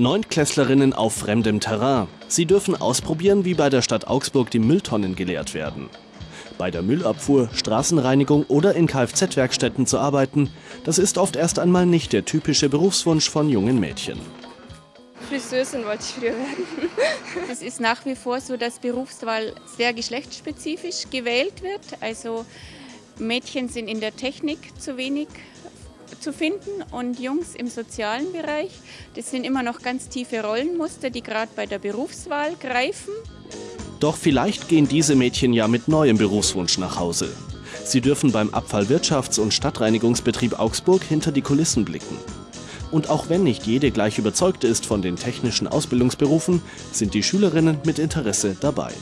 Neuntklässlerinnen auf fremdem Terrain. Sie dürfen ausprobieren, wie bei der Stadt Augsburg die Mülltonnen geleert werden. Bei der Müllabfuhr, Straßenreinigung oder in Kfz-Werkstätten zu arbeiten, das ist oft erst einmal nicht der typische Berufswunsch von jungen Mädchen. Friseurin wollte ich früher werden. Es ist nach wie vor so, dass Berufswahl sehr geschlechtsspezifisch gewählt wird. Also Mädchen sind in der Technik zu wenig zu finden und Jungs im sozialen Bereich. Das sind immer noch ganz tiefe Rollenmuster, die gerade bei der Berufswahl greifen. Doch vielleicht gehen diese Mädchen ja mit neuem Berufswunsch nach Hause. Sie dürfen beim Abfallwirtschafts- und Stadtreinigungsbetrieb Augsburg hinter die Kulissen blicken. Und auch wenn nicht jede gleich überzeugt ist von den technischen Ausbildungsberufen, sind die Schülerinnen mit Interesse dabei.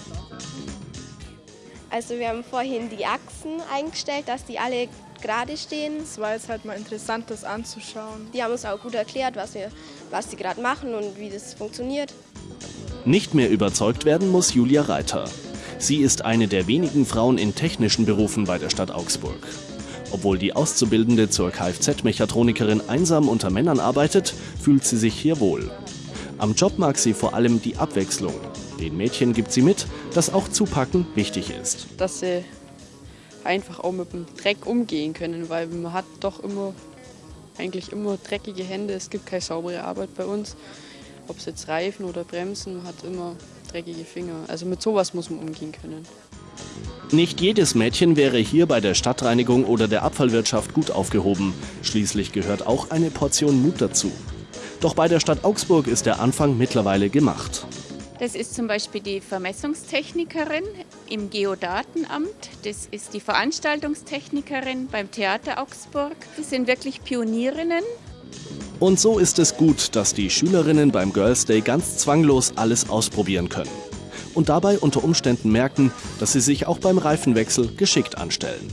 Also wir haben vorhin die Achsen eingestellt, dass die alle gerade stehen. Es war jetzt halt mal interessant, das anzuschauen. Die haben uns auch gut erklärt, was, wir, was sie gerade machen und wie das funktioniert. Nicht mehr überzeugt werden muss Julia Reiter. Sie ist eine der wenigen Frauen in technischen Berufen bei der Stadt Augsburg. Obwohl die Auszubildende zur Kfz-Mechatronikerin einsam unter Männern arbeitet, fühlt sie sich hier wohl. Am Job mag sie vor allem die Abwechslung. Den Mädchen gibt sie mit, dass auch Zupacken wichtig ist. Dass sie einfach auch mit dem Dreck umgehen können, weil man hat doch immer, eigentlich immer dreckige Hände. Es gibt keine saubere Arbeit bei uns. Ob es jetzt Reifen oder Bremsen, man hat immer dreckige Finger. Also mit sowas muss man umgehen können. Nicht jedes Mädchen wäre hier bei der Stadtreinigung oder der Abfallwirtschaft gut aufgehoben. Schließlich gehört auch eine Portion Mut dazu. Doch bei der Stadt Augsburg ist der Anfang mittlerweile gemacht. Das ist zum Beispiel die Vermessungstechnikerin im Geodatenamt. Das ist die Veranstaltungstechnikerin beim Theater Augsburg. Das sind wirklich Pionierinnen. Und so ist es gut, dass die Schülerinnen beim Girls Day ganz zwanglos alles ausprobieren können. Und dabei unter Umständen merken, dass sie sich auch beim Reifenwechsel geschickt anstellen.